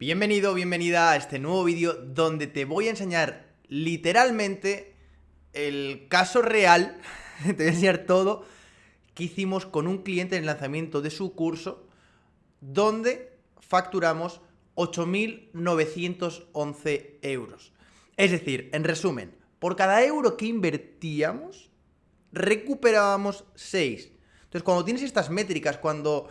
Bienvenido, bienvenida a este nuevo vídeo donde te voy a enseñar literalmente el caso real, te voy a enseñar todo que hicimos con un cliente en el lanzamiento de su curso donde facturamos 8.911 euros. Es decir, en resumen, por cada euro que invertíamos, recuperábamos 6. Entonces, cuando tienes estas métricas, cuando,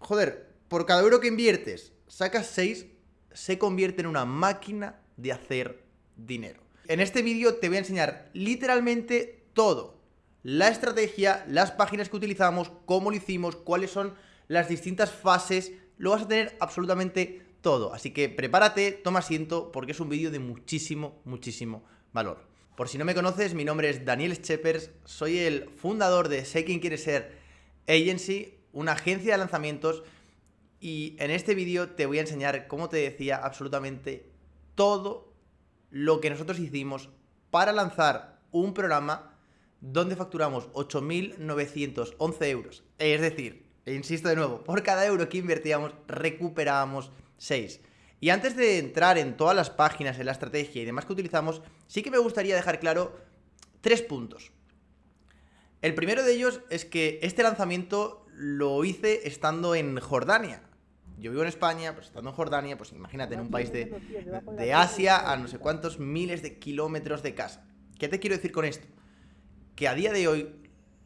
joder, por cada euro que inviertes, sacas 6, se convierte en una máquina de hacer dinero. En este vídeo te voy a enseñar literalmente todo. La estrategia, las páginas que utilizamos, cómo lo hicimos, cuáles son las distintas fases, lo vas a tener absolutamente todo. Así que prepárate, toma asiento, porque es un vídeo de muchísimo, muchísimo valor. Por si no me conoces, mi nombre es Daniel Scheppers, soy el fundador de Sé Quién Quiere Ser Agency, una agencia de lanzamientos y en este vídeo te voy a enseñar, como te decía, absolutamente todo lo que nosotros hicimos para lanzar un programa donde facturamos 8.911 euros. Es decir, e insisto de nuevo, por cada euro que invertíamos recuperábamos 6. Y antes de entrar en todas las páginas, en la estrategia y demás que utilizamos, sí que me gustaría dejar claro tres puntos. El primero de ellos es que este lanzamiento lo hice estando en Jordania. Yo vivo en España, pues estando en Jordania, pues imagínate, en un país de, de Asia a no sé cuántos miles de kilómetros de casa. ¿Qué te quiero decir con esto? Que a día de hoy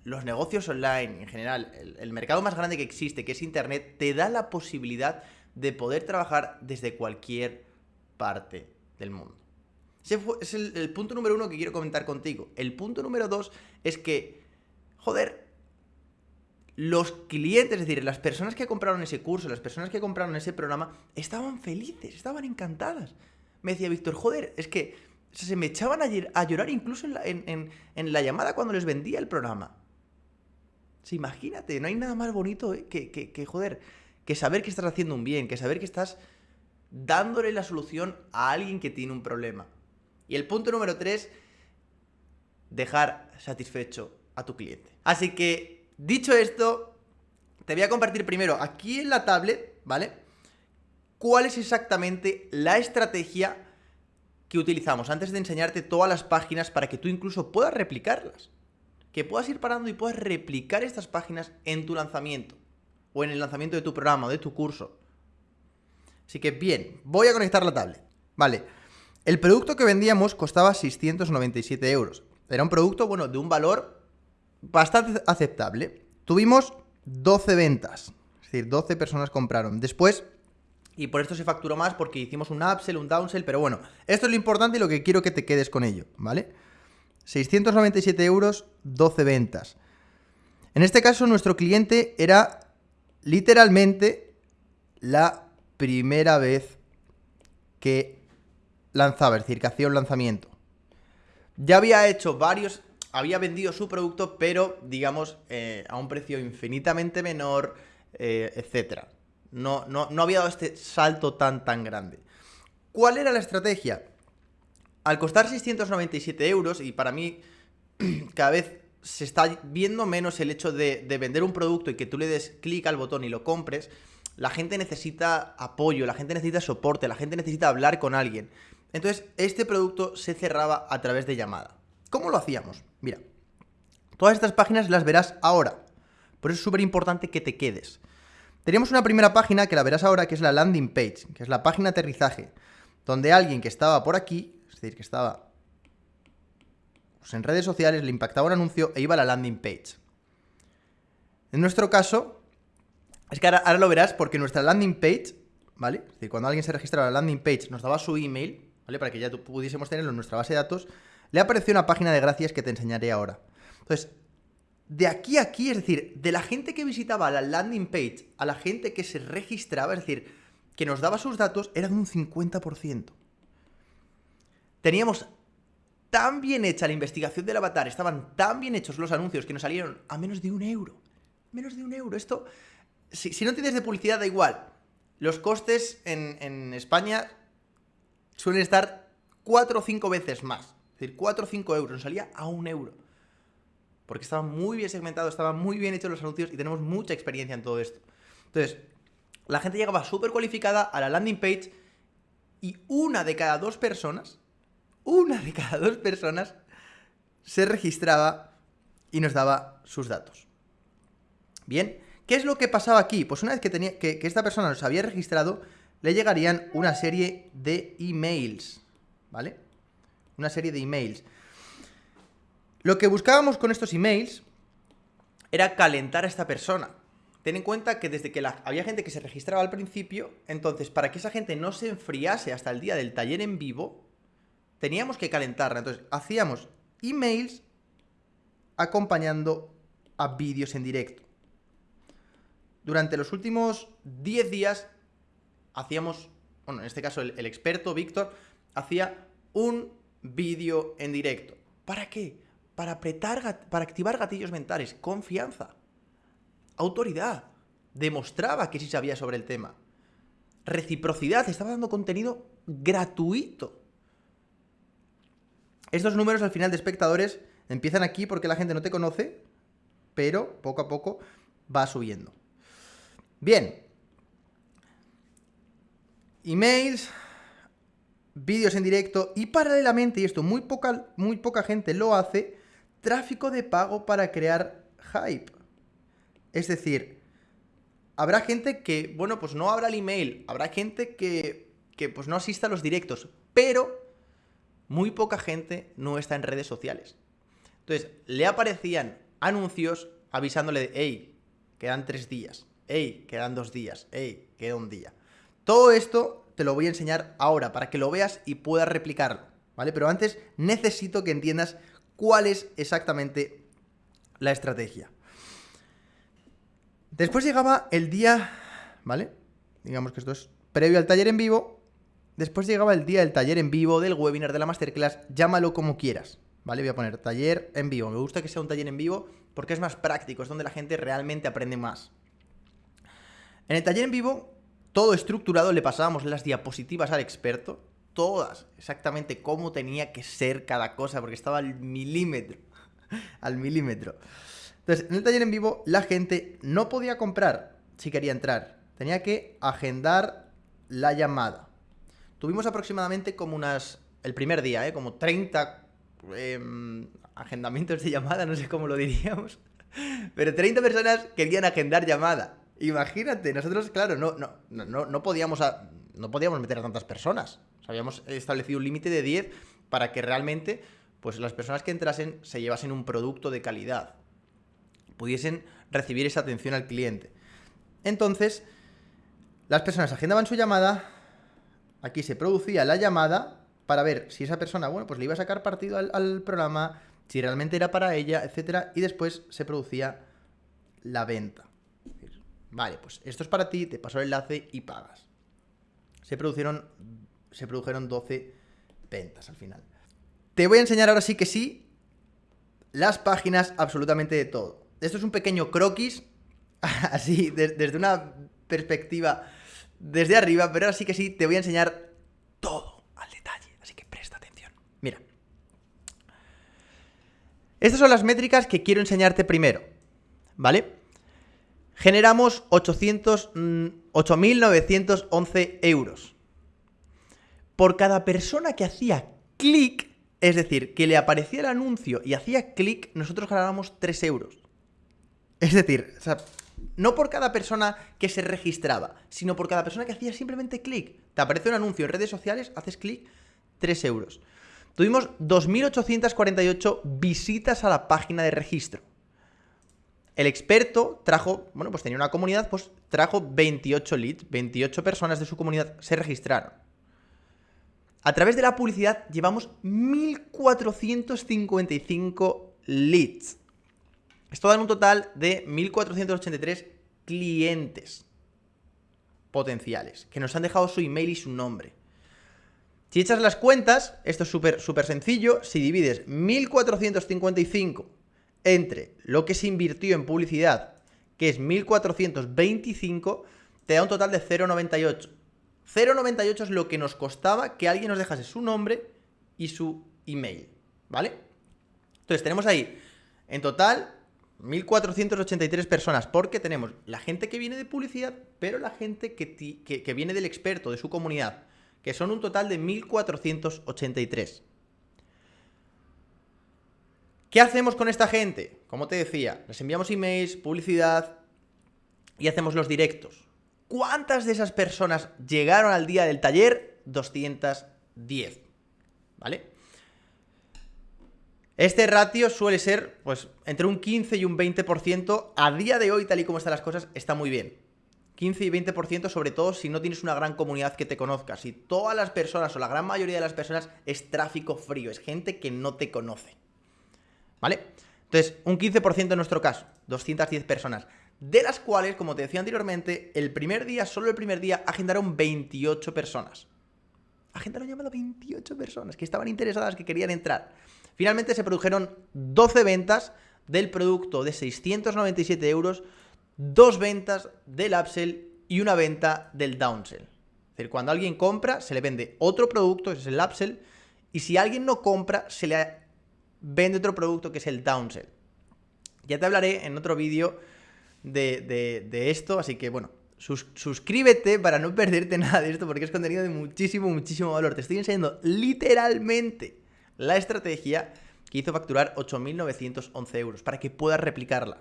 los negocios online, en general, el, el, mercado más grande que existe, que es Internet, te da la posibilidad de poder trabajar desde cualquier parte del mundo. Ese fue, es el, el punto número uno que quiero comentar contigo. El punto número dos es que, joder, los clientes, es decir, las personas que compraron ese curso, las personas que compraron ese programa, estaban felices, estaban encantadas. Me decía Víctor, joder, es que se me echaban a, llorar incluso en la, llamada cuando les vendía el programa. Sí, imagínate, no hay nada más bonito eh, que, que, que, joder, que saber que estás haciendo un bien, que saber que estás dándole la solución a alguien que tiene un problema. Y el punto número tres, dejar satisfecho a tu cliente. Así que Dicho esto, te voy a compartir primero aquí en la tablet, ¿vale? ¿Cuál es exactamente la estrategia que utilizamos antes de enseñarte todas las páginas para que tú incluso puedas replicarlas? Que puedas ir parando y puedas replicar estas páginas en tu lanzamiento o en el lanzamiento de tu programa o de tu curso. Así que bien, voy a conectar la tablet. Vale, el producto que vendíamos costaba 697 euros. Era un producto, bueno, de un valor bastante aceptable. Tuvimos 12 ventas, es decir, 12 personas compraron. Después, y por esto se facturó más porque hicimos un upsell, un downsell, pero bueno, esto es lo importante y lo que quiero que te quedes con ello, ¿vale? 697 euros, 12 ventas. En este caso, nuestro cliente era literalmente la primera vez que lanzaba, es decir, que hacía un lanzamiento. Ya había hecho varios había vendido su producto, pero digamos eh, a un precio infinitamente menor, eh, etc. No, no, no había dado este salto tan tan grande. ¿Cuál era la estrategia? Al costar 697 euros, y para mí cada vez se está viendo menos el hecho de, de vender un producto y que tú le des clic al botón y lo compres, la gente necesita apoyo, la gente necesita soporte, la gente necesita hablar con alguien. Entonces, este producto se cerraba a través de llamada. ¿Cómo lo hacíamos? Mira, todas estas páginas las verás ahora. Por eso es súper importante que te quedes. Teníamos una primera página que la verás ahora, que es la landing page, que es la página aterrizaje, donde alguien que estaba por aquí, es decir, que estaba pues, en redes sociales, le impactaba un anuncio e iba a la landing page. En nuestro caso, es que ahora, ahora lo verás porque nuestra landing page, ¿vale? Es decir, cuando alguien se registraba en la landing page, nos daba su email, ¿vale? Para que ya pudiésemos tenerlo en nuestra base de datos, le apareció una página de gracias que te enseñaré ahora. Entonces, de aquí a aquí, es decir, de la gente que visitaba la landing page a la gente que se registraba, es decir, que nos daba sus datos, era de un 50%. Teníamos tan bien hecha la investigación del avatar, estaban tan bien hechos los anuncios que nos salieron a menos de un euro. Menos de un euro. Esto, si, si no tienes de publicidad, da igual. Los costes en, en España suelen estar cuatro o cinco veces más decir, 4 o 5 euros, nos salía a un euro. Porque estaba muy bien segmentado, estaban muy bien hechos los anuncios y tenemos mucha experiencia en todo esto. Entonces, la gente llegaba súper cualificada a la landing page y una de cada dos personas, una de cada dos personas se registraba y nos daba sus datos. Bien, ¿qué es lo que pasaba aquí? Pues una vez que, tenía, que, que esta persona nos había registrado, le llegarían una serie de emails, ¿vale? Una serie de emails. Lo que buscábamos con estos emails era calentar a esta persona. Ten en cuenta que desde que había gente que se registraba al principio, entonces para que esa gente no se enfriase hasta el día del taller en vivo, teníamos que calentarla. Entonces hacíamos emails acompañando a vídeos en directo. Durante los últimos 10 días hacíamos, bueno, en este caso el, el experto Víctor hacía un vídeo en directo. ¿Para qué? Para apretar, para activar gatillos mentales, confianza autoridad. Demostraba que sí sabía sobre el tema. Reciprocidad, estaba dando contenido gratuito. Estos números al final de espectadores empiezan aquí porque la gente no te conoce, pero poco a poco va subiendo. Bien. Emails, vídeos en directo y paralelamente, y esto muy poca, muy poca gente lo hace, tráfico de pago para crear hype. Es decir, habrá gente que, bueno, pues no abra el email, habrá gente que, que pues no asista a los directos, pero muy poca gente no está en redes sociales. Entonces, le aparecían anuncios avisándole de, hey, quedan tres días, hey, quedan dos días, hey, queda un día. Todo esto te lo voy a enseñar ahora para que lo veas y puedas replicarlo, ¿vale? Pero antes necesito que entiendas cuál es exactamente la estrategia. Después llegaba el día, ¿vale? Digamos que esto es previo al taller en vivo. Después llegaba el día del taller en vivo, del webinar, de la masterclass, llámalo como quieras, ¿vale? Voy a poner taller en vivo. Me gusta que sea un taller en vivo porque es más práctico, es donde la gente realmente aprende más. En el taller en vivo, todo estructurado, le pasábamos las diapositivas al experto, todas, exactamente cómo tenía que ser cada cosa, porque estaba al milímetro, al milímetro. Entonces, en el taller en vivo, la gente no podía comprar si quería entrar. Tenía que agendar la llamada. Tuvimos aproximadamente como unas. El primer día, ¿eh? Como 30 em, agendamientos de llamada, no sé cómo lo diríamos. Pero 30 personas querían agendar llamada. Imagínate, nosotros, claro, no, no, no, no podíamos, no podíamos meter a tantas personas. habíamos establecido un límite de 10 para que realmente pues, las personas que entrasen se llevasen un producto de calidad pudiesen recibir esa atención al cliente. Entonces, las personas agendaban su llamada, aquí se producía la llamada para ver si esa persona, bueno, pues le iba a sacar partido al, programa, si realmente era para ella, etcétera, y después se producía la venta. Vale, pues esto es para ti, te paso el enlace y pagas. Se produjeron, se produjeron 12 ventas al final. Te voy a enseñar ahora sí que sí las páginas absolutamente de todo. Esto es un pequeño croquis, así, desde una perspectiva desde arriba, pero ahora sí que sí te voy a enseñar todo al detalle, así que presta atención. Mira. Estas son las métricas que quiero enseñarte primero, ¿vale? Generamos 8.911 mm, euros. Por cada persona que hacía clic, es decir, que le aparecía el anuncio y hacía clic, nosotros ganábamos 3 euros. Es decir, no por cada persona que se registraba, sino por cada persona que hacía simplemente clic. Te aparece un anuncio en redes sociales, haces clic, 3 euros. Tuvimos 2.848 visitas a la página de registro. El experto trajo, bueno, pues tenía una comunidad, pues trajo 28 leads, 28 personas de su comunidad se registraron. A través de la publicidad llevamos 1.455 leads. Esto da un total de 1.483 clientes potenciales que nos han dejado su email y su nombre. Si echas las cuentas, esto es súper sencillo, si divides 1.455 entre lo que se invirtió en publicidad, que es 1.425, te da un total de 0,98. 0,98 es lo que nos costaba que alguien nos dejase su nombre y su email, ¿vale? Entonces tenemos ahí, en total, 1483 personas, porque tenemos la gente que viene de publicidad, pero la gente que, que, viene del experto, de su comunidad, que son un total de 1483. ¿Qué hacemos con esta gente? Como te decía, les enviamos emails, publicidad y hacemos los directos. ¿Cuántas de esas personas llegaron al día del taller? 210. ¿Vale? Este ratio suele ser, pues, entre un 15 y un 20%. A día de hoy, tal y como están las cosas, está muy bien. 15 y 20%, sobre todo si no tienes una gran comunidad que te conozca. Si todas las personas, o la gran mayoría de las personas, es tráfico frío, es gente que no te conoce. ¿Vale? Entonces, un 15% en nuestro caso, 210 personas. De las cuales, como te decía anteriormente, el primer día, solo el primer día, agendaron 28 personas. Agendaron llamado 28 personas que estaban interesadas, que querían entrar. Finalmente se produjeron 12 ventas del producto de 697 euros, dos ventas del upsell y una venta del downsell. Es decir, cuando alguien compra, se le vende otro producto, ese es el upsell, y si alguien no compra, se le vende otro producto que es el downsell. Ya te hablaré en otro vídeo de, esto, así que bueno, suscríbete para no perderte nada de esto porque es contenido de muchísimo, muchísimo valor. Te estoy enseñando literalmente la estrategia que hizo facturar 8.911 euros para que puedas replicarla.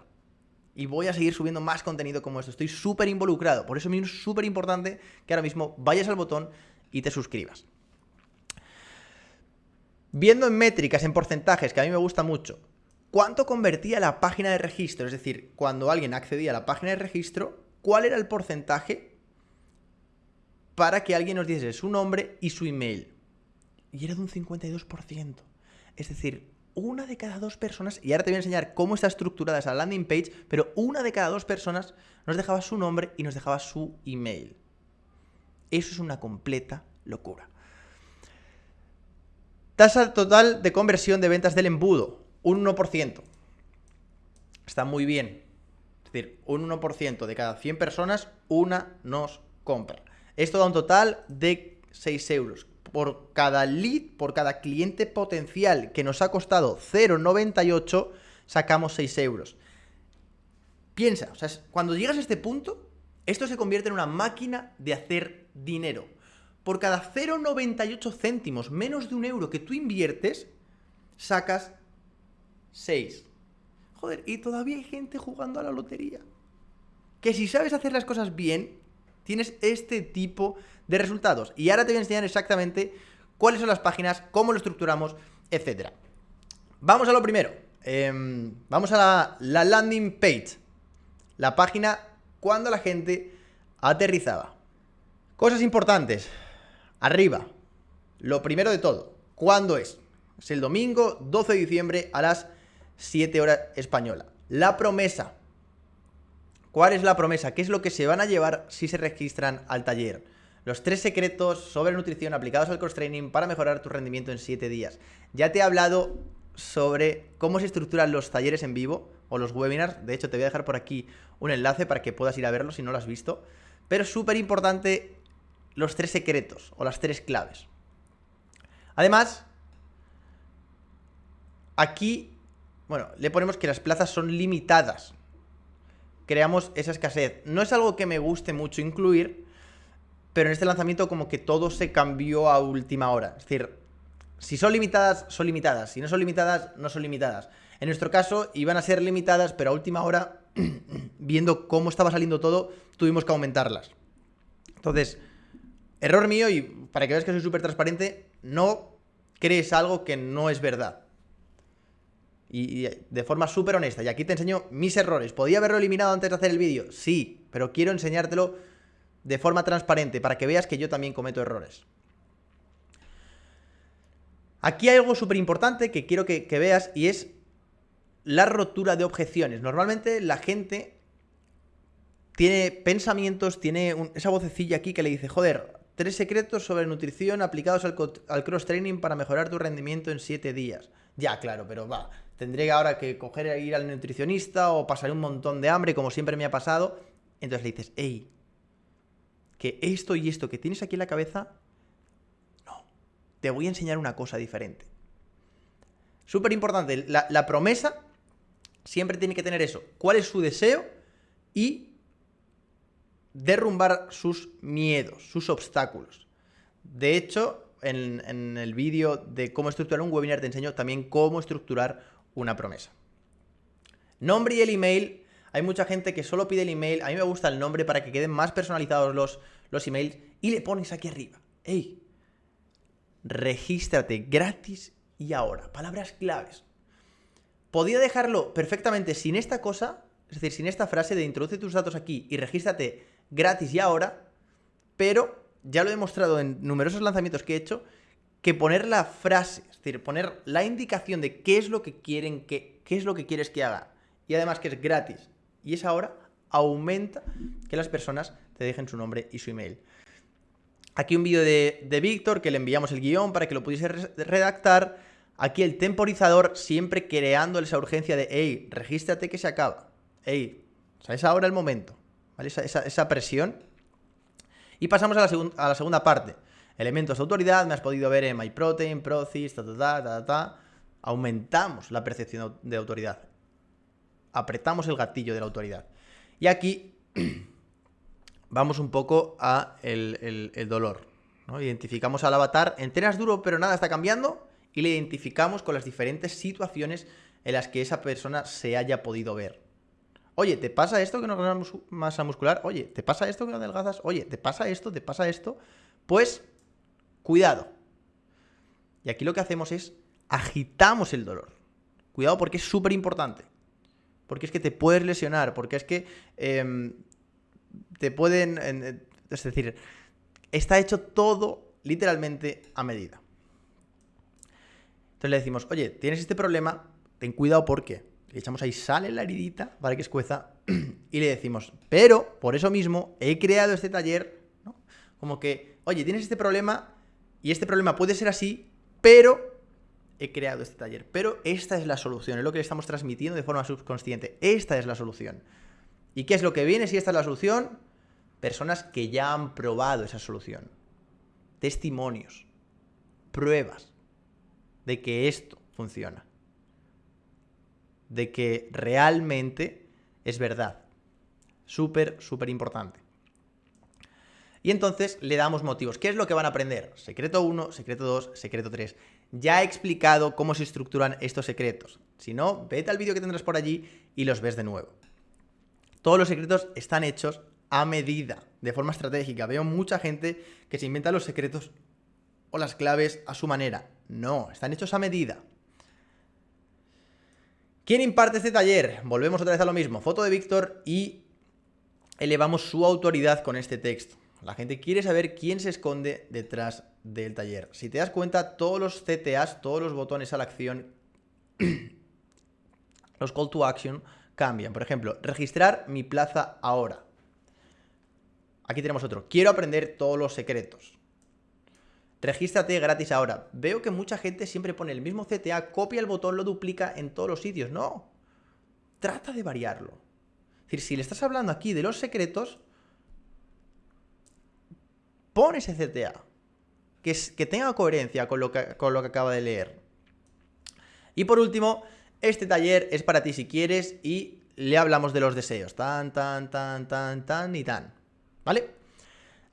Y voy a seguir subiendo más contenido como esto. Estoy súper involucrado. Por eso es súper importante que ahora mismo vayas al botón y te suscribas. Viendo en métricas, en porcentajes, que a mí me gusta mucho, ¿cuánto convertía la página de registro? Es decir, cuando alguien accedía a la página de registro, ¿cuál era el porcentaje para que alguien nos diese su nombre y su email? Y era de un 52%. Es decir, una de cada dos personas, y ahora te voy a enseñar cómo está estructurada esa landing page, pero una de cada dos personas nos dejaba su nombre y nos dejaba su email. Eso es una completa locura. Tasa total de conversión de ventas del embudo, un 1%. Está muy bien. Es decir, un 1% de cada 100 personas, una nos compra. Esto da un total de 6 euros. Por cada lead, por cada cliente potencial que nos ha costado 0,98, sacamos 6 euros. Piensa, o sea, cuando llegas a este punto, esto se convierte en una máquina de hacer dinero por cada 0,98 céntimos, menos de un euro que tú inviertes, sacas 6. Joder, y todavía hay gente jugando a la lotería. Que si sabes hacer las cosas bien, tienes este tipo de resultados. Y ahora te voy a enseñar exactamente cuáles son las páginas, cómo lo estructuramos, etc. Vamos a lo primero. Em, vamos a la, la landing page. La página cuando la gente aterrizaba. Cosas importantes. Arriba, lo primero de todo, ¿cuándo es? Es el domingo 12 de diciembre a las 7 horas española. La promesa. ¿Cuál es la promesa? ¿Qué es lo que se van a llevar si se registran al taller? Los tres secretos sobre nutrición aplicados al cross training para mejorar tu rendimiento en 7 días. Ya te he hablado sobre cómo se estructuran los talleres en vivo o los webinars. De hecho, te voy a dejar por aquí un enlace para que puedas ir a verlo si no lo has visto. Pero súper importante los tres secretos o las tres claves. Además, aquí, bueno, le ponemos que las plazas son limitadas. Creamos esa escasez. No es algo que me guste mucho incluir, pero en este lanzamiento como que todo se cambió a última hora. Es decir, si son limitadas, son limitadas. Si no son limitadas, no son limitadas. En nuestro caso, iban a ser limitadas, pero a última hora, viendo cómo estaba saliendo todo, tuvimos que aumentarlas. Entonces, Error mío y para que veas que soy súper transparente, no crees algo que no es verdad. Y, de forma súper honesta. Y aquí te enseño mis errores. ¿Podía haberlo eliminado antes de hacer el vídeo? Sí, pero quiero enseñártelo de forma transparente para que veas que yo también cometo errores. Aquí hay algo súper importante que quiero que, veas y es la rotura de objeciones. Normalmente la gente tiene pensamientos, tiene esa vocecilla aquí que le dice, joder, Tres secretos sobre nutrición aplicados al, cross-training para mejorar tu rendimiento en siete días. Ya, claro, pero va. Tendré ahora que coger e ir al nutricionista o pasaré un montón de hambre, como siempre me ha pasado. Entonces le dices, hey, que esto y esto que tienes aquí en la cabeza, no. Te voy a enseñar una cosa diferente. Súper importante, la, la promesa siempre tiene que tener eso. ¿Cuál es su deseo? Y derrumbar sus miedos, sus obstáculos. De hecho, en, el vídeo de cómo estructurar un webinar te enseño también cómo estructurar una promesa. Nombre y el email. Hay mucha gente que solo pide el email. A mí me gusta el nombre para que queden más personalizados los, los emails. Y le pones aquí arriba. ¡Ey! Regístrate gratis y ahora. Palabras claves. Podía dejarlo perfectamente sin esta cosa, es decir, sin esta frase de introduce tus datos aquí y regístrate gratis y ahora, pero ya lo he demostrado en numerosos lanzamientos que he hecho, que poner la frase, es decir, poner la indicación de qué es lo que quieren que, qué es lo que quieres que haga, y además que es gratis, y es ahora, aumenta que las personas te dejen su nombre y su email. Aquí un vídeo de, de Víctor que le enviamos el guion para que lo pudiese redactar. Aquí el temporizador siempre creando esa urgencia de, hey, regístrate que se acaba. Hey, o sea, es ahora el momento. Esa, presión. Y pasamos a la, a la, segunda parte. Elementos de autoridad, me has podido ver en MyProtein, Procis, ta, ta, ta, ta, ta. Aumentamos la percepción de autoridad. Apretamos el gatillo de la autoridad. Y aquí vamos un poco a el, dolor. ¿no? Identificamos al avatar, entrenas duro pero nada está cambiando y le identificamos con las diferentes situaciones en las que esa persona se haya podido ver. Oye, ¿te pasa esto que no ganas masa muscular? Oye, ¿te pasa esto que no adelgazas? Oye, ¿te pasa esto? ¿Te pasa esto? Pues, cuidado. Y aquí lo que hacemos es agitamos el dolor. Cuidado porque es súper importante. Porque es que te puedes lesionar, porque es que em, te pueden... Es decir, está hecho todo literalmente a medida. Entonces le decimos, oye, tienes este problema, ten cuidado porque le echamos ahí sal en la heridita para que escueza y le decimos, pero por eso mismo he creado este taller, ¿no? Como que, oye, tienes este problema y este problema puede ser así, pero he creado este taller. Pero esta es la solución, es lo que le estamos transmitiendo de forma subconsciente. Esta es la solución. ¿Y qué es lo que viene si esta es la solución? Personas que ya han probado esa solución. Testimonios. Pruebas de que esto funciona. De que realmente es verdad. Súper, súper importante. Y entonces le damos motivos. ¿Qué es lo que van a aprender? Secreto 1, secreto 2, secreto 3. Ya he explicado cómo se estructuran estos secretos. Si no, vete al vídeo que tendrás por allí y los ves de nuevo. Todos los secretos están hechos a medida, de forma estratégica. Veo mucha gente que se inventa los secretos o las claves a su manera. No, están hechos a medida. ¿Quién imparte este taller? Volvemos otra vez a lo mismo. Foto de Víctor y elevamos su autoridad con este texto. La gente quiere saber quién se esconde detrás del taller. Si te das cuenta, todos los CTAs, todos los botones a la acción, los call to action, cambian. Por ejemplo, registrar mi plaza ahora. Aquí tenemos otro. Quiero aprender todos los secretos. Regístrate gratis ahora. Veo que mucha gente siempre pone el mismo CTA, copia el botón, lo duplica en todos los sitios. No. Trata de variarlo. Es decir, si le estás hablando aquí de los secretos, pon ese CTA. Que, tenga coherencia con lo que, con lo que acaba de leer. Y por último, este taller es para ti si quieres y le hablamos de los deseos. Tan, tan, tan, tan, tan y tan. ¿Vale?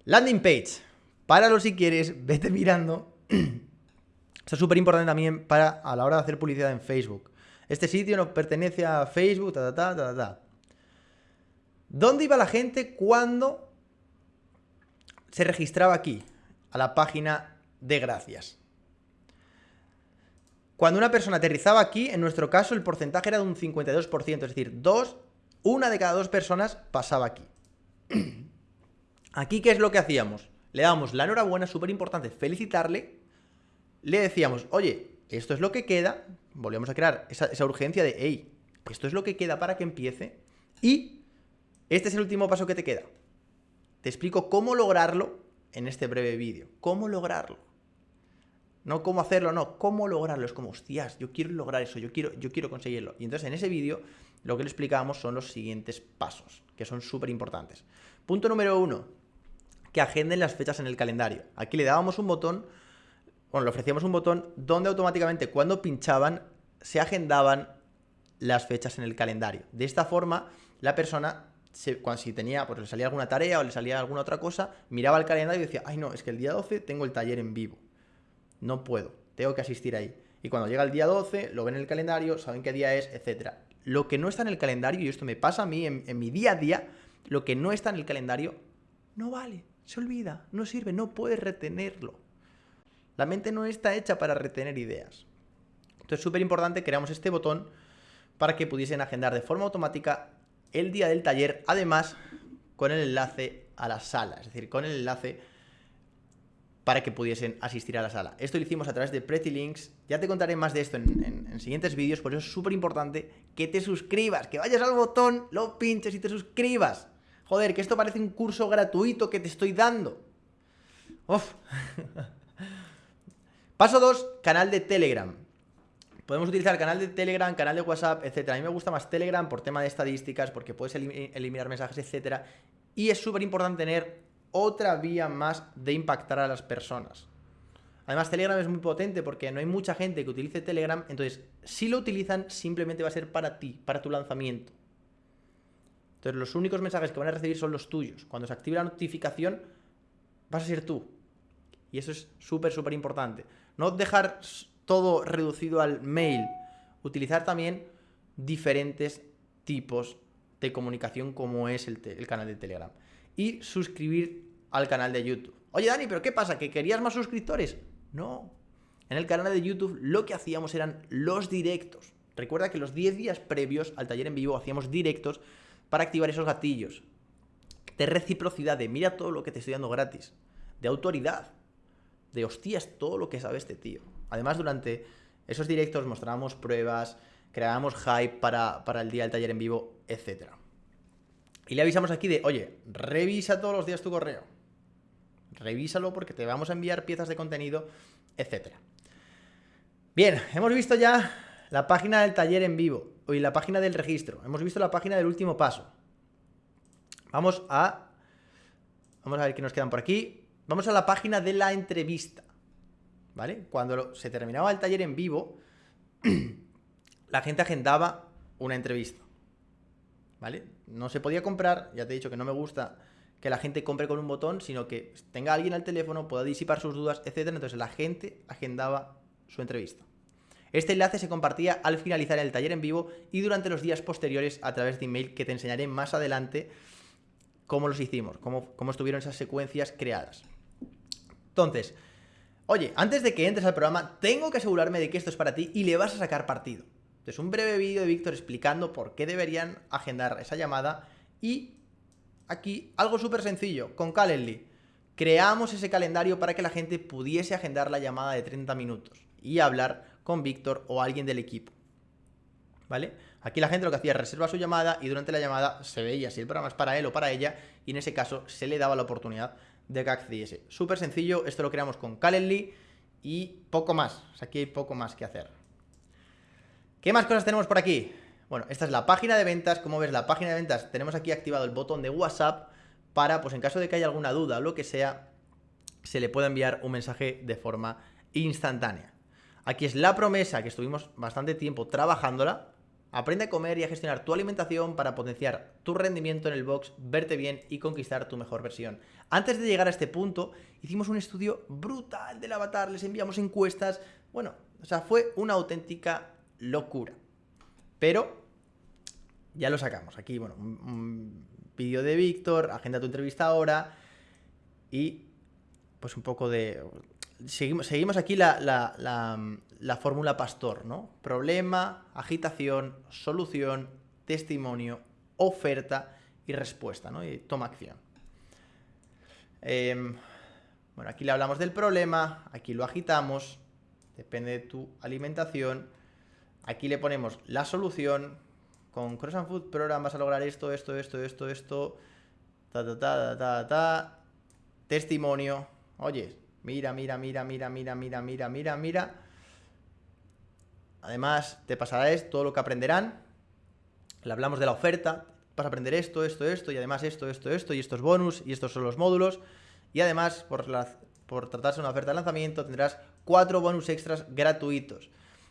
Landing page. Páralo si quieres, vete mirando. Esto es súper importante también para a la hora de hacer publicidad en Facebook. Este sitio no pertenece a Facebook. ¿Dónde iba la gente cuando se registraba aquí? A la página de gracias. Cuando una persona aterrizaba aquí, en nuestro caso el porcentaje era de un 52%, es decir, dos, una de cada dos personas pasaba aquí. Aquí, ¿qué es lo que hacíamos? Le dábamos la enhorabuena, súper importante, felicitarle. Le decíamos, oye, esto es lo que queda. Volvíamos a crear esa, urgencia de, hey, esto es lo que queda para que empiece. Y este es el último paso que te queda. Te explico cómo lograrlo en este breve vídeo. ¿Cómo lograrlo? No cómo hacerlo, no, cómo lograrlo. Es como, hostias, yo quiero lograr eso, yo quiero, yo quiero conseguirlo. Y entonces en ese vídeo lo que le explicamos son los siguientes pasos, que son súper importantes. Punto número uno, que agenden las fechas en el calendario. Aquí le dábamos un botón, bueno, le ofrecíamos un botón donde automáticamente cuando pinchaban se agendaban las fechas en el calendario. De esta forma, la persona cuando si tenía, pues le salía alguna tarea o le salía alguna otra cosa, miraba el calendario y decía, ay no, es que el día 12 tengo el taller en vivo. No puedo, tengo que asistir ahí. Y cuando llega el día 12, lo ven en el calendario, saben qué día es, etc. Lo que no está en el calendario, y esto me pasa a mí en mi día a día, lo que no está en el calendario no vale, se olvida, no sirve, no puedes retenerlo. La mente no está hecha para retener ideas. Entonces es súper importante, creamos este botón para que pudiesen agendar de forma automática el día del taller, además con el enlace a la sala, es decir, con el enlace para que pudiesen asistir a la sala. Esto lo hicimos a través de Pretty Links. Ya te contaré más de esto en, en siguientes vídeos, por eso es súper importante que te suscribas, que vayas al botón, lo pinches y te suscribas. Joder, que esto parece un curso gratuito que te estoy dando. Uf. Paso 2, canal de Telegram. Podemos utilizar canal de Telegram, canal de WhatsApp, etc. A mí me gusta más Telegram por tema de estadísticas, porque puedes eliminar mensajes, etc. Y es súper importante tener otra vía más de impactar a las personas. Además, Telegram es muy potente porque no hay mucha gente que utilice Telegram, entonces, si lo utilizan, simplemente va a ser para ti, para tu lanzamiento. Entonces, los únicos mensajes que van a recibir son los tuyos. Cuando se active la notificación, vas a ser tú. Y eso es súper, súper importante. No dejar todo reducido al mail. Utilizar también diferentes tipos de comunicación como es el, el, canal de Telegram. Y suscribir al canal de YouTube. Oye Dani, pero ¿qué pasa? ¿Que querías más suscriptores? No. En el canal de YouTube lo que hacíamos eran los directos. Recuerda que los 10 días previos al taller en vivo hacíamos directos para activar esos gatillos. De reciprocidad, de mira todo lo que te estoy dando gratis. De autoridad. De hostias, todo lo que sabe este tío. Además, durante esos directos mostrábamos pruebas, creábamos hype para, para el día del taller en vivo, etc. Y le avisamos aquí de, oye, revisa todos los días tu correo. Revísalo porque te vamos a enviar piezas de contenido, etc. Bien, hemos visto ya la página del taller en vivo y la página del registro. Hemos visto la página del último paso. Vamos a... Vamos a ver qué nos quedan por aquí. Vamos a la página de la entrevista. ¿Vale? Cuando se terminaba el taller en vivo, la gente agendaba una entrevista. ¿Vale? No se podía comprar, ya te he dicho que no me gusta que la gente compre con un botón, sino que tenga alguien al teléfono, pueda disipar sus dudas, etc. Entonces la gente agendaba su entrevista. Este enlace se compartía al finalizar el taller en vivo y durante los días posteriores a través de email que te enseñaré más adelante cómo los hicimos, cómo, cómo estuvieron esas secuencias creadas. Entonces, oye, antes de que entres al programa, tengo que asegurarme de que esto es para ti y le vas a sacar partido. Entonces, un breve vídeo de Víctor explicando por qué deberían agendar esa llamada y aquí algo súper sencillo, con Calendly. Creamos ese calendario para que la gente pudiese agendar la llamada de 30 minutos y hablar con Víctor o alguien del equipo. ¿Vale? Aquí la gente lo que hacía es reservar su llamada y durante la llamada se veía si el programa es para él o para ella y en ese caso se le daba la oportunidad de que accediese. Súper sencillo, esto lo creamos con Calendly y poco más. aquí hay poco más que hacer. ¿Qué más cosas tenemos por aquí? Bueno, esta es la página de ventas. Como ves, la página de ventas tenemos aquí activado el botón de WhatsApp para, pues en caso de que haya alguna duda o lo que sea, se le pueda enviar un mensaje de forma instantánea. Aquí es la promesa que estuvimos bastante tiempo trabajándola. Aprende a comer y a gestionar tu alimentación para potenciar tu rendimiento en el box, verte bien y conquistar tu mejor versión. Antes de llegar a este punto, hicimos un estudio brutal del avatar, les enviamos encuestas. Bueno, o sea, fue una auténtica locura. Pero ya lo sacamos. Aquí, bueno, un, vídeo de Víctor, agenda tu entrevista ahora y pues un poco de seguimos, seguimos aquí la, la, fórmula pastor, ¿no? Problema, agitación, solución, testimonio, oferta y respuesta, ¿no? Y toma acción. Em, bueno, aquí le hablamos del problema, aquí lo agitamos, depende de tu alimentación. Aquí le ponemos la solución. Con Cross and Food Program vas a lograr esto, esto, esto, esto, esto. Ta, ta, ta, ta, ta. Testimonio. Oye, Mira, mira, mira, mira, mira, mira, mira, mira, mira. Además, te pasará esto, todo lo que aprenderán. Le hablamos de la oferta. Vas a aprender esto, esto, esto, y además esto, esto, esto, y estos bonus, y estos son los módulos. Y además, por, por tratarse de una oferta de lanzamiento, tendrás cuatro bonus extras gratuitos.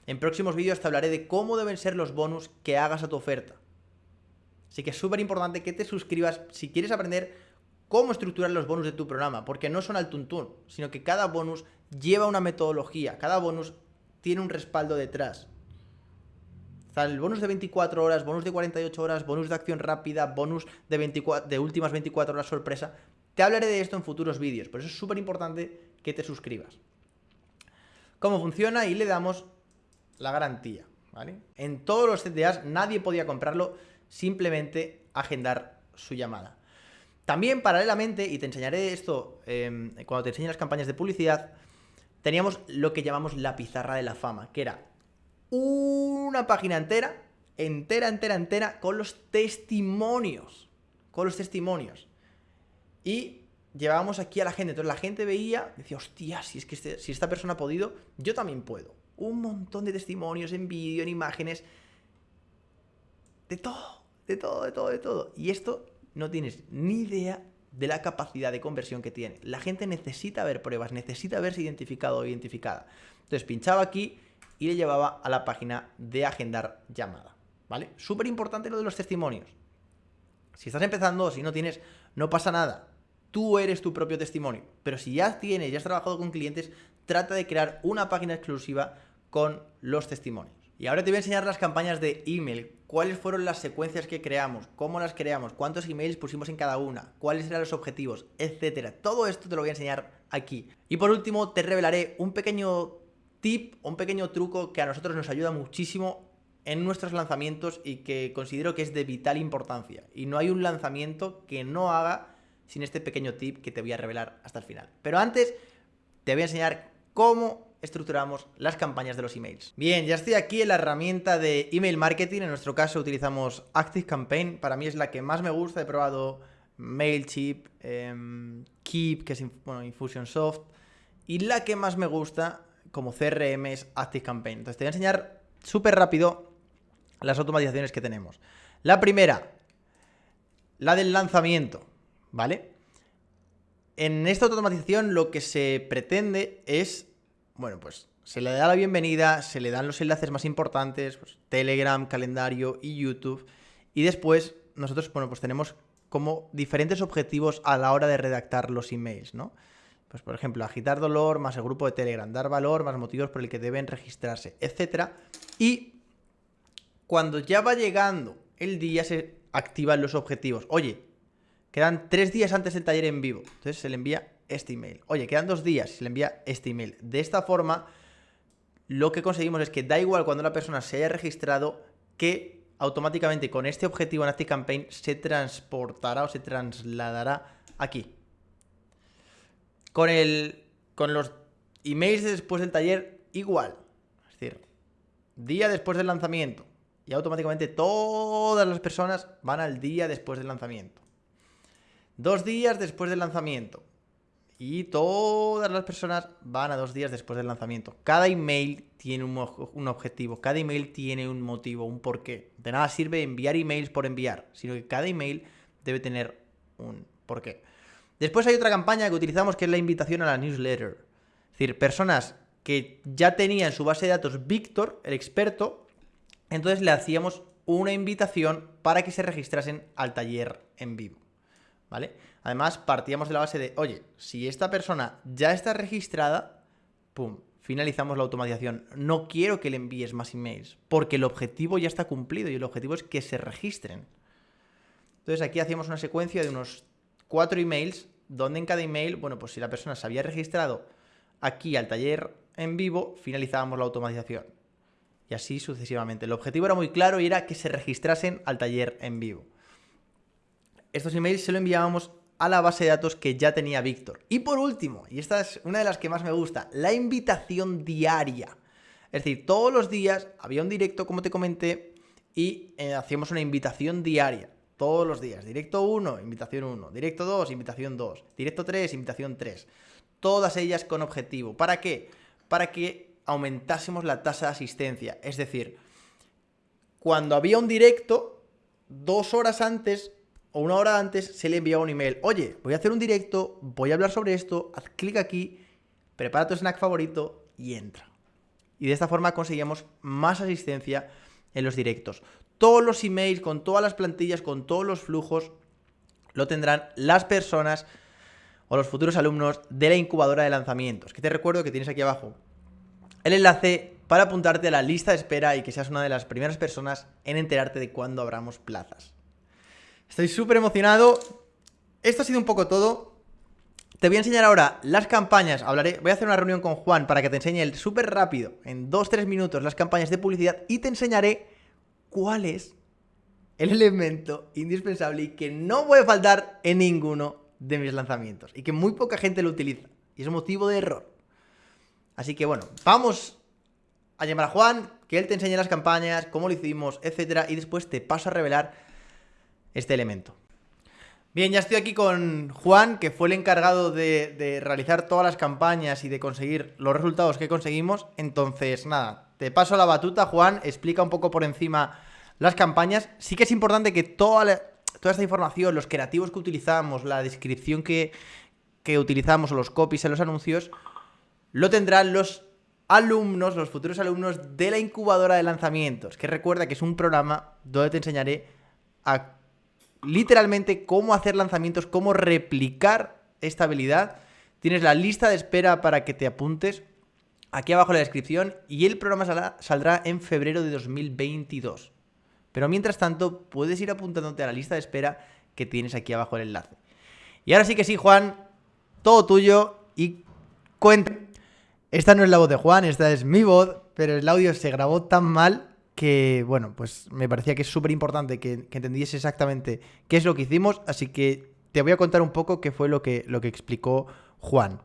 En próximos vídeos te hablaré de cómo deben ser los bonus que hagas a tu oferta. Así que es súper importante que te suscribas si quieres aprender cómo estructurar los bonus de tu programa, porque no son al tuntún, sino que cada bonus lleva una metodología, cada bonus tiene un respaldo detrás. el bonus de 24 horas, bonus de 48 horas, bonus de acción rápida, bonus de, 24, de últimas 24 horas sorpresa. Te hablaré de esto en futuros vídeos, por eso es súper importante que te suscribas. ¿Cómo funciona? Y le damos la garantía, ¿vale? En todos los CTAs nadie podía comprarlo, simplemente agendar su llamada. También, paralelamente, y te enseñaré esto em, cuando te enseñe las campañas de publicidad, teníamos lo que llamamos la pizarra de la fama, que era una página entera, entera, entera, entera, con los testimonios. Con los testimonios. Y llevábamos aquí a la gente. Entonces la gente veía, decía, hostia, si es que este, si esta persona ha podido, yo también puedo. Un montón de testimonios en vídeo, en imágenes. De todo, de todo, de todo, de todo. Y esto no tienes ni idea de la capacidad de conversión que tiene. La gente necesita ver pruebas, necesita verse identificado o identificada. Entonces pinchaba aquí y le llevaba a la página de agendar llamada. ¿Vale? Súper importante lo de los testimonios. Si estás empezando si no tienes, no pasa nada. Tú eres tu propio testimonio. Pero si ya tienes, ya has trabajado con clientes, trata de crear una página exclusiva con los testimonios. Y ahora te voy a enseñar las campañas de email, cuáles fueron las secuencias que creamos, cómo las creamos, cuántos emails pusimos en cada una, cuáles eran los objetivos, etcétera. Todo esto te lo voy a enseñar aquí. Y por último, te revelaré un pequeño tip, un pequeño truco que a nosotros nos ayuda muchísimo en nuestros lanzamientos y que considero que es de vital importancia. Y no hay un lanzamiento que no haga sin este pequeño tip que te voy a revelar hasta el final. Pero antes, te voy a enseñar cómo estructuramos las campañas de los emails. Bien, ya estoy aquí en la herramienta de email marketing. En nuestro caso utilizamos Active Campaign. Para mí es la que más me gusta. He probado Mailchimp, em, Keep, que es bueno, Infusionsoft. Y la que más me gusta como CRM es Active Campaign. Entonces te voy a enseñar súper rápido las automatizaciones que tenemos. La primera, la del lanzamiento, ¿vale? En esta automatización lo que se pretende es bueno, pues se le da la bienvenida, se le dan los enlaces más importantes, pues, Telegram, calendario y YouTube. Y después nosotros, bueno, pues tenemos como diferentes objetivos a la hora de redactar los emails, ¿no? Pues por ejemplo, agitar dolor más el grupo de Telegram, dar valor más motivos por el que deben registrarse, etc. Y cuando ya va llegando el día se activan los objetivos. Oye, quedan tres días antes del taller en vivo. Entonces se le envía este email. Oye, quedan dos días y se le envía este email. De esta forma, lo que conseguimos es que da igual cuando la persona se haya registrado que automáticamente con este objetivo en ActiveCampaign se transportará o se trasladará aquí. Con, el, con los emails después del taller, igual. Es decir, día después del lanzamiento. Y automáticamente todas las personas van al día después del lanzamiento. Dos días después del lanzamiento y todas las personas van a dos días después del lanzamiento. Cada email tiene un, objetivo, cada email tiene un motivo, un porqué. De nada sirve enviar emails por enviar, sino que cada email debe tener un porqué. Después hay otra campaña que utilizamos que es la invitación a la newsletter. Es decir, personas que ya tenían su base de datos Víctor, el experto, entonces le hacíamos una invitación para que se registrasen al taller en vivo. ¿Vale? Además, partíamos de la base de, oye, si esta persona ya está registrada, pum, finalizamos la automatización. No quiero que le envíes más emails, porque el objetivo ya está cumplido y el objetivo es que se registren. Entonces aquí hacíamos una secuencia de unos cuatro emails, donde en cada email, bueno, pues si la persona se había registrado aquí al taller en vivo, finalizábamos la automatización. Y así sucesivamente. El objetivo era muy claro y era que se registrasen al taller en vivo. Estos emails se lo enviábamos a la base de datos que ya tenía Víctor. Y por último, y esta es una de las que más me gusta, la invitación diaria. Es decir, todos los días había un directo, como te comenté, y eh, hacíamos una invitación diaria. Todos los días. Directo 1, invitación 1. Directo 2, invitación 2. Directo 3, invitación 3. Todas ellas con objetivo. ¿Para qué? Para que aumentásemos la tasa de asistencia. Es decir, cuando había un directo, dos horas antes o una hora antes se le enviaba un email. Oye, voy a hacer un directo, voy a hablar sobre esto, haz clic aquí, prepara tu snack favorito y entra. Y de esta forma conseguíamos más asistencia en los directos. todos los emails, con todas las plantillas, con todos los flujos, lo tendrán las personas o los futuros alumnos de la incubadora de lanzamientos. Que te recuerdo que tienes aquí abajo el enlace para apuntarte a la lista de espera y que seas una de las primeras personas en enterarte de cuándo abramos plazas. Estoy súper emocionado. Esto ha sido un poco todo. Te voy a enseñar ahora las campañas. Hablaré, voy a hacer una reunión con Juan para que te enseñe súper rápido, en 2-3 minutos, las campañas de publicidad y te enseñaré cuál es el elemento indispensable y que no puede faltar en ninguno de mis lanzamientos y que muy poca gente lo utiliza y es motivo de error. Así que bueno, vamos a llamar a Juan, que él te enseñe las campañas, cómo lo hicimos, etcétera, y después te paso a revelar este elemento. Bien, ya estoy aquí con Juan, que fue el encargado de, realizar todas las campañas y de conseguir los resultados que conseguimos. Entonces, nada, te paso la batuta, Juan, explica un poco por encima las campañas. Sí que es importante que toda, toda esta información, los creativos que utilizamos, la descripción que, que utilizamos los copies en los anuncios, lo tendrán los alumnos, los futuros alumnos de la incubadora de lanzamientos, que recuerda que es un programa donde te enseñaré a literalmente cómo hacer lanzamientos, cómo replicar esta habilidad. Tienes la lista de espera para que te apuntes aquí abajo en la descripción y el programa saldrá en febrero de 2022. Pero mientras tanto, puedes ir apuntándote a la lista de espera que tienes aquí abajo el enlace. Y ahora sí que sí, Juan, todo tuyo y cuenta. Esta no es la voz de Juan, esta es mi voz, pero el audio se grabó tan mal que, bueno, pues me parecía que es súper importante que, entendiese exactamente qué es lo que hicimos, así que te voy a contar un poco qué fue lo que, lo que explicó Juan.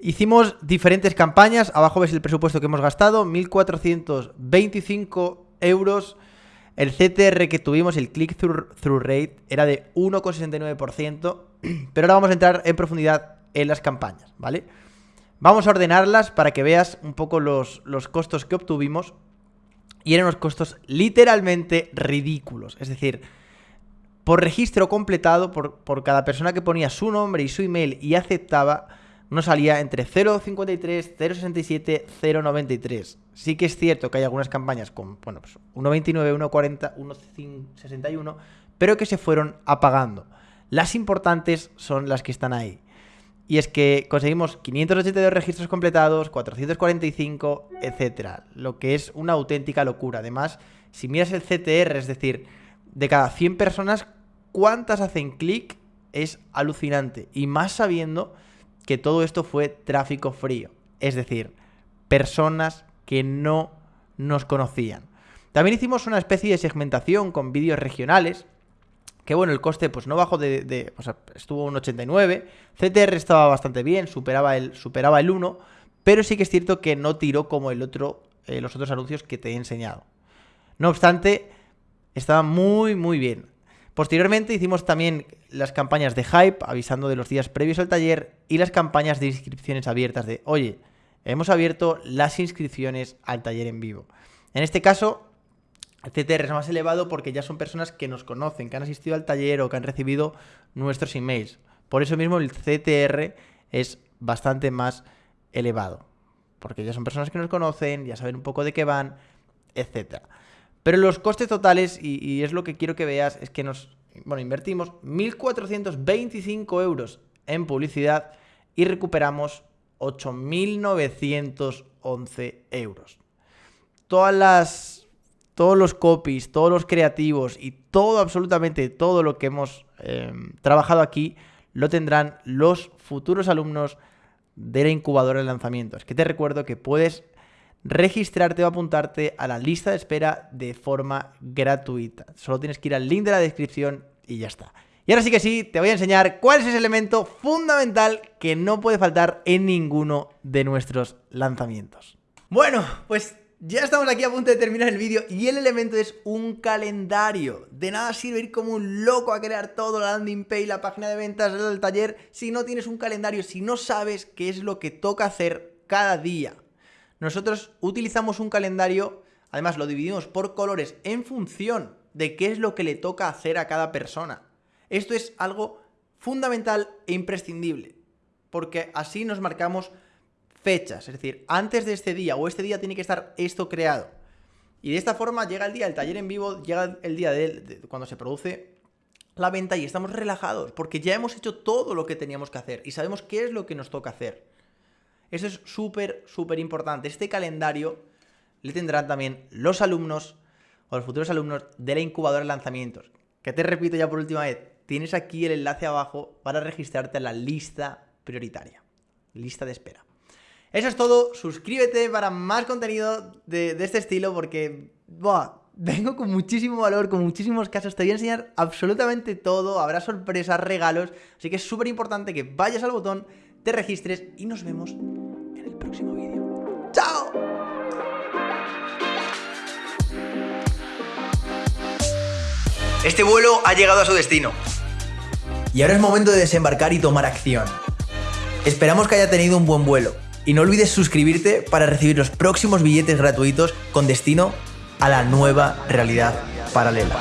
Hicimos diferentes campañas, abajo ves el presupuesto que hemos gastado, 1.425 euros. El CTR que tuvimos, el click-through rate, era de 1,69%, pero ahora vamos a entrar en profundidad en las campañas, ¿vale? Vamos a ordenarlas para que veas un poco los, los costos que obtuvimos. Y eran unos costos literalmente ridículos. Es decir, por registro completado, por, por cada persona que ponía su nombre y su email y aceptaba, nos salía entre 0,53, 0,67, 0,93. Sí que es cierto que hay algunas campañas con, bueno, pues 1,29, 1,40, 1,61, pero que se fueron apagando. Las importantes son las que están ahí. Y es que conseguimos 582 registros completados, 445, etcétera. Lo que es una auténtica locura. Además, si miras el CTR, es decir, de cada 100 personas, ¿cuántas hacen clic? Es alucinante. Y más sabiendo que todo esto fue tráfico frío. Es decir, personas que no nos conocían. También hicimos una especie de segmentación con vídeos regionales que bueno, el coste pues no bajó de, o sea, estuvo un 89, CTR estaba bastante bien, superaba el, superaba el 1, pero sí que es cierto que no tiró como el otro, eh, los otros anuncios que te he enseñado. No obstante, estaba muy muy bien. Posteriormente hicimos también las campañas de hype, avisando de los días previos al taller, y las campañas de inscripciones abiertas de, oye, hemos abierto las inscripciones al taller en vivo. En este caso, CTR es más elevado porque ya son personas que nos conocen, que han asistido al taller o que han recibido nuestros emails. Por eso mismo el CTR es bastante más elevado. Porque ya son personas que nos conocen, ya saben un poco de qué van, etc. Pero los costes totales, y, es lo que quiero que veas, es que nos bueno, invertimos 1.425 euros en publicidad y recuperamos 8.911 euros. Todas las todos los copies, todos los creativos y todo, absolutamente todo lo que hemos em, trabajado aquí, lo tendrán los futuros alumnos de la incubadora de lanzamientos. Que te recuerdo que puedes registrarte o apuntarte a la lista de espera de forma gratuita. Solo tienes que ir al link de la descripción y ya está. Y ahora sí que sí, te voy a enseñar cuál es ese elemento fundamental que no puede faltar en ninguno de nuestros lanzamientos. Bueno, pues ya estamos aquí a punto de terminar el vídeo y el elemento es un calendario. De nada sirve ir como un loco a crear todo, la landing page, la página de ventas, el taller, si no tienes un calendario, si no sabes qué es lo que toca hacer cada día. Nosotros utilizamos un calendario, además lo dividimos por colores en función de qué es lo que le toca hacer a cada persona. Esto es algo fundamental e imprescindible, porque así nos marcamos fechas, es decir, antes de este día o este día tiene que estar esto creado. Y de esta forma llega el día del taller en vivo, llega el día de, cuando se produce la venta y estamos relajados porque ya hemos hecho todo lo que teníamos que hacer y sabemos qué es lo que nos toca hacer. Eso es súper, súper importante. Este calendario le tendrán también los alumnos o los futuros alumnos de la incubadora de lanzamientos. Que te repito ya por última vez, tienes aquí el enlace abajo para registrarte a la lista prioritaria, lista de espera. Eso es todo, suscríbete para más contenido de, este estilo porque vengo con muchísimo valor, con muchísimos casos, te voy a enseñar absolutamente todo, habrá sorpresas, regalos, así que es súper importante que vayas al botón, te registres y nos vemos en el próximo vídeo. ¡Chao! Este vuelo ha llegado a su destino. Y ahora es momento de desembarcar y tomar acción. Esperamos que haya tenido un buen vuelo. Y no olvides suscribirte para recibir los próximos billetes gratuitos con destino a la nueva realidad paralela.